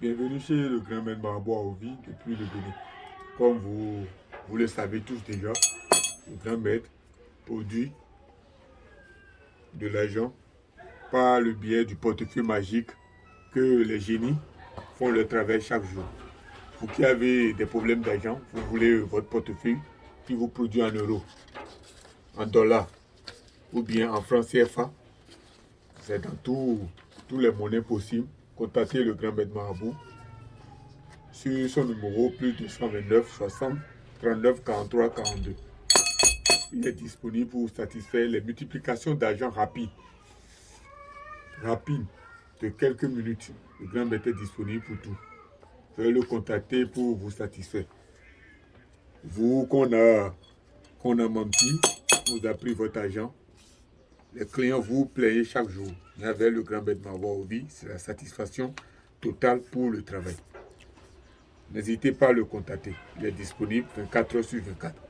Bienvenue chez le grand maître Marabout à Ovi depuis le Bénin. Comme vous, vous le savez tous déjà, le grand maître produit de l'argent par le biais du portefeuille magique que les génies font le travail chaque jour. Vous qui avez des problèmes d'argent, vous voulez votre portefeuille qui vous produit en euros, en dollars ou bien en francs CFA. C'est dans tous les monnaies possibles contactez le grand maître Marabout sur son numéro plus 229 60 39 43 42. Il est disponible pour satisfaire les multiplications d'argent rapide. Rapide, de quelques minutes. Le grand maître est disponible pour tout. Veuillez le contacter pour vous satisfaire. Vous qu'on a, qu'on a menti, vous a pris votre argent, les clients vous plaignent chaque jour. Mais avec le grand bête vie, c'est la satisfaction totale pour le travail. N'hésitez pas à le contacter. Il est disponible 24 heures sur 24.